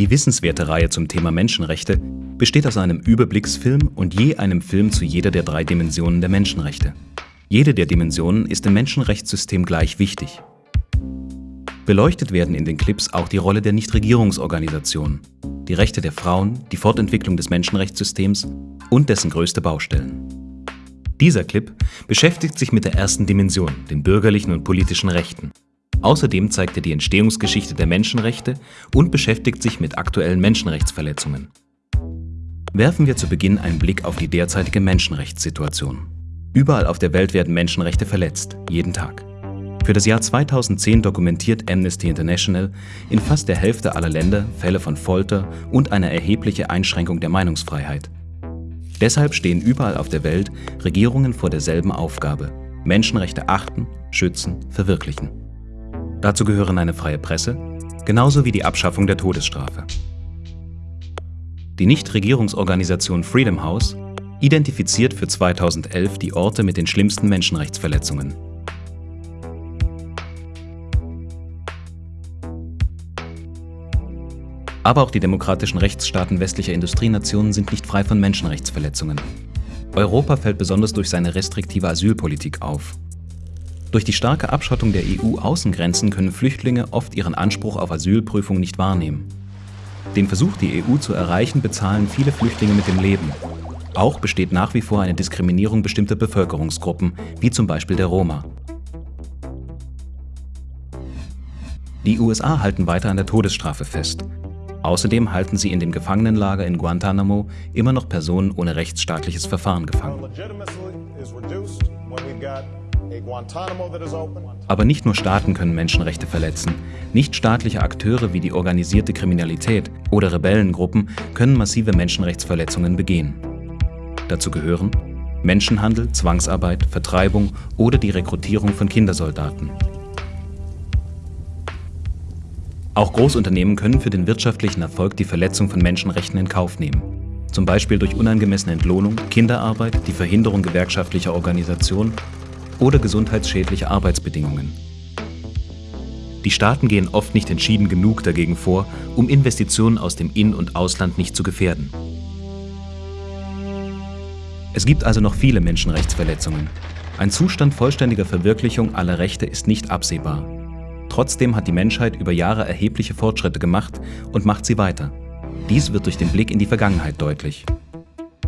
Die wissenswerte Reihe zum Thema Menschenrechte besteht aus einem Überblicksfilm und je einem Film zu jeder der drei Dimensionen der Menschenrechte. Jede der Dimensionen ist im Menschenrechtssystem gleich wichtig. Beleuchtet werden in den Clips auch die Rolle der Nichtregierungsorganisationen, die Rechte der Frauen, die Fortentwicklung des Menschenrechtssystems und dessen größte Baustellen. Dieser Clip beschäftigt sich mit der ersten Dimension, den bürgerlichen und politischen Rechten. Außerdem zeigt er die Entstehungsgeschichte der Menschenrechte und beschäftigt sich mit aktuellen Menschenrechtsverletzungen. Werfen wir zu Beginn einen Blick auf die derzeitige Menschenrechtssituation. Überall auf der Welt werden Menschenrechte verletzt, jeden Tag. Für das Jahr 2010 dokumentiert Amnesty International in fast der Hälfte aller Länder Fälle von Folter und eine erhebliche Einschränkung der Meinungsfreiheit. Deshalb stehen überall auf der Welt Regierungen vor derselben Aufgabe, Menschenrechte achten, schützen, verwirklichen. Dazu gehören eine freie Presse, genauso wie die Abschaffung der Todesstrafe. Die Nichtregierungsorganisation Freedom House identifiziert für 2011 die Orte mit den schlimmsten Menschenrechtsverletzungen. Aber auch die demokratischen Rechtsstaaten westlicher Industrienationen sind nicht frei von Menschenrechtsverletzungen. Europa fällt besonders durch seine restriktive Asylpolitik auf. Durch die starke Abschottung der EU-Außengrenzen können Flüchtlinge oft ihren Anspruch auf Asylprüfung nicht wahrnehmen. Den Versuch, die EU zu erreichen, bezahlen viele Flüchtlinge mit dem Leben. Auch besteht nach wie vor eine Diskriminierung bestimmter Bevölkerungsgruppen, wie zum Beispiel der Roma. Die USA halten weiter an der Todesstrafe fest. Außerdem halten sie in dem Gefangenenlager in Guantanamo immer noch Personen ohne rechtsstaatliches Verfahren gefangen. Aber nicht nur Staaten können Menschenrechte verletzen. Nichtstaatliche Akteure wie die organisierte Kriminalität oder Rebellengruppen können massive Menschenrechtsverletzungen begehen. Dazu gehören Menschenhandel, Zwangsarbeit, Vertreibung oder die Rekrutierung von Kindersoldaten. Auch Großunternehmen können für den wirtschaftlichen Erfolg die Verletzung von Menschenrechten in Kauf nehmen. Zum Beispiel durch unangemessene Entlohnung, Kinderarbeit, die Verhinderung gewerkschaftlicher Organisation oder gesundheitsschädliche Arbeitsbedingungen. Die Staaten gehen oft nicht entschieden genug dagegen vor, um Investitionen aus dem In- und Ausland nicht zu gefährden. Es gibt also noch viele Menschenrechtsverletzungen. Ein Zustand vollständiger Verwirklichung aller Rechte ist nicht absehbar. Trotzdem hat die Menschheit über Jahre erhebliche Fortschritte gemacht und macht sie weiter. Dies wird durch den Blick in die Vergangenheit deutlich.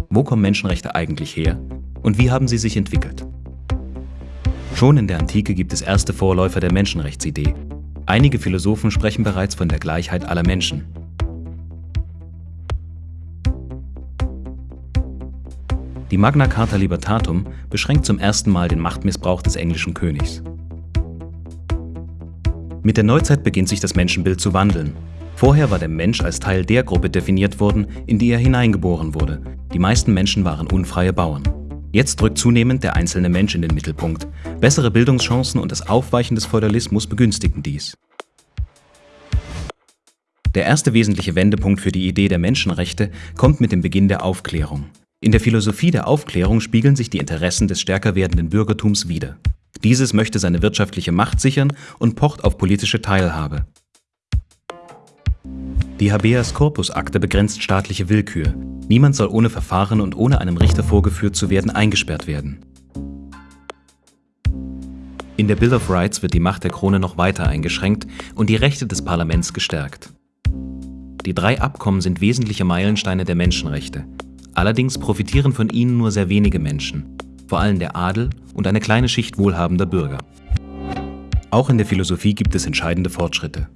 Wo kommen Menschenrechte eigentlich her und wie haben sie sich entwickelt? Schon in der Antike gibt es erste Vorläufer der Menschenrechtsidee. Einige Philosophen sprechen bereits von der Gleichheit aller Menschen. Die Magna Carta Libertatum beschränkt zum ersten Mal den Machtmissbrauch des englischen Königs. Mit der Neuzeit beginnt sich das Menschenbild zu wandeln. Vorher war der Mensch als Teil der Gruppe definiert worden, in die er hineingeboren wurde. Die meisten Menschen waren unfreie Bauern. Jetzt drückt zunehmend der einzelne Mensch in den Mittelpunkt. Bessere Bildungschancen und das Aufweichen des Feudalismus begünstigen dies. Der erste wesentliche Wendepunkt für die Idee der Menschenrechte kommt mit dem Beginn der Aufklärung. In der Philosophie der Aufklärung spiegeln sich die Interessen des stärker werdenden Bürgertums wider. Dieses möchte seine wirtschaftliche Macht sichern und pocht auf politische Teilhabe. Die Habeas Corpus Akte begrenzt staatliche Willkür. Niemand soll ohne Verfahren und ohne einem Richter vorgeführt zu werden eingesperrt werden. In der Bill of Rights wird die Macht der Krone noch weiter eingeschränkt und die Rechte des Parlaments gestärkt. Die drei Abkommen sind wesentliche Meilensteine der Menschenrechte. Allerdings profitieren von ihnen nur sehr wenige Menschen, vor allem der Adel und eine kleine Schicht wohlhabender Bürger. Auch in der Philosophie gibt es entscheidende Fortschritte.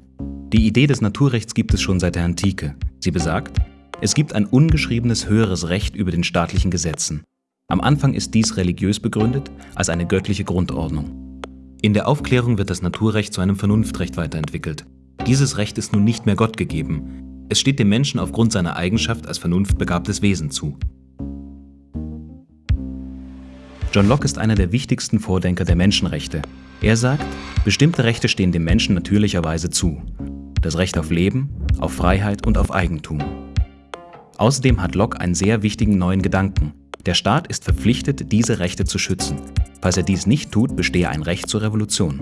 Die Idee des Naturrechts gibt es schon seit der Antike. Sie besagt, es gibt ein ungeschriebenes höheres Recht über den staatlichen Gesetzen. Am Anfang ist dies religiös begründet als eine göttliche Grundordnung. In der Aufklärung wird das Naturrecht zu einem Vernunftrecht weiterentwickelt. Dieses Recht ist nun nicht mehr Gott gegeben, es steht dem Menschen aufgrund seiner Eigenschaft als vernunftbegabtes Wesen zu. John Locke ist einer der wichtigsten Vordenker der Menschenrechte. Er sagt, bestimmte Rechte stehen dem Menschen natürlicherweise zu. Das Recht auf Leben, auf Freiheit und auf Eigentum. Außerdem hat Locke einen sehr wichtigen neuen Gedanken. Der Staat ist verpflichtet, diese Rechte zu schützen. Falls er dies nicht tut, bestehe ein Recht zur Revolution.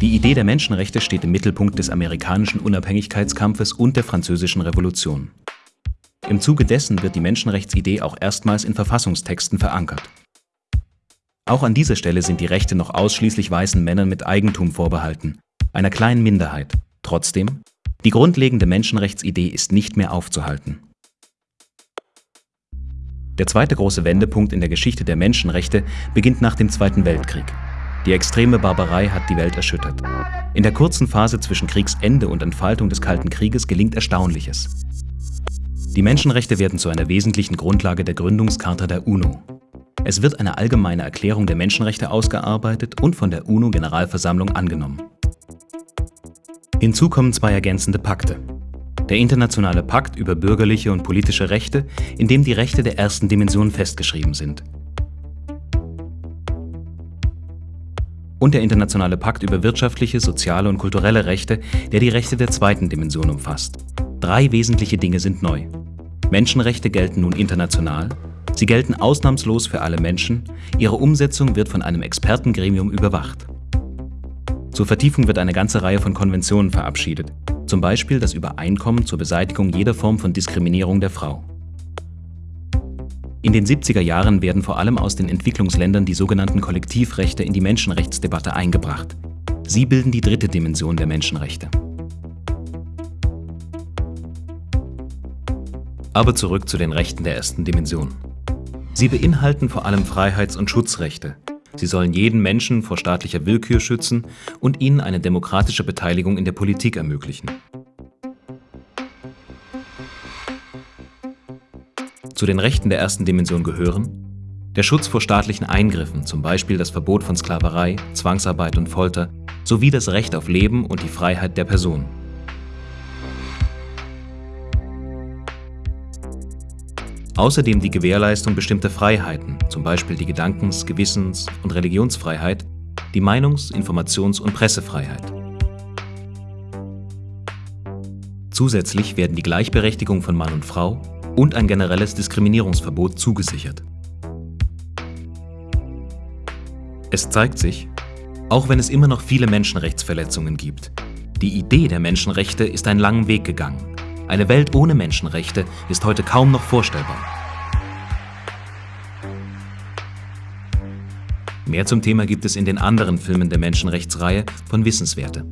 Die Idee der Menschenrechte steht im Mittelpunkt des amerikanischen Unabhängigkeitskampfes und der französischen Revolution. Im Zuge dessen wird die Menschenrechtsidee auch erstmals in Verfassungstexten verankert. Auch an dieser Stelle sind die Rechte noch ausschließlich weißen Männern mit Eigentum vorbehalten, einer kleinen Minderheit. Trotzdem, die grundlegende Menschenrechtsidee ist nicht mehr aufzuhalten. Der zweite große Wendepunkt in der Geschichte der Menschenrechte beginnt nach dem Zweiten Weltkrieg. Die extreme Barbarei hat die Welt erschüttert. In der kurzen Phase zwischen Kriegsende und Entfaltung des Kalten Krieges gelingt Erstaunliches. Die Menschenrechte werden zu einer wesentlichen Grundlage der Gründungscharta der UNO. Es wird eine allgemeine Erklärung der Menschenrechte ausgearbeitet und von der UNO-Generalversammlung angenommen. Hinzu kommen zwei ergänzende Pakte. Der Internationale Pakt über bürgerliche und politische Rechte, in dem die Rechte der ersten Dimension festgeschrieben sind. Und der Internationale Pakt über wirtschaftliche, soziale und kulturelle Rechte, der die Rechte der zweiten Dimension umfasst. Drei wesentliche Dinge sind neu. Menschenrechte gelten nun international, sie gelten ausnahmslos für alle Menschen, ihre Umsetzung wird von einem Expertengremium überwacht. Zur Vertiefung wird eine ganze Reihe von Konventionen verabschiedet, zum Beispiel das Übereinkommen zur Beseitigung jeder Form von Diskriminierung der Frau. In den 70er Jahren werden vor allem aus den Entwicklungsländern die sogenannten Kollektivrechte in die Menschenrechtsdebatte eingebracht. Sie bilden die dritte Dimension der Menschenrechte. Aber zurück zu den Rechten der ersten Dimension. Sie beinhalten vor allem Freiheits- und Schutzrechte, Sie sollen jeden Menschen vor staatlicher Willkür schützen und ihnen eine demokratische Beteiligung in der Politik ermöglichen. Zu den Rechten der ersten Dimension gehören der Schutz vor staatlichen Eingriffen, zum Beispiel das Verbot von Sklaverei, Zwangsarbeit und Folter, sowie das Recht auf Leben und die Freiheit der Person. Außerdem die Gewährleistung bestimmter Freiheiten, zum Beispiel die Gedankens-, Gewissens- und Religionsfreiheit, die Meinungs-, Informations- und Pressefreiheit. Zusätzlich werden die Gleichberechtigung von Mann und Frau und ein generelles Diskriminierungsverbot zugesichert. Es zeigt sich, auch wenn es immer noch viele Menschenrechtsverletzungen gibt, die Idee der Menschenrechte ist einen langen Weg gegangen eine Welt ohne Menschenrechte ist heute kaum noch vorstellbar. Mehr zum Thema gibt es in den anderen Filmen der Menschenrechtsreihe von Wissenswerte.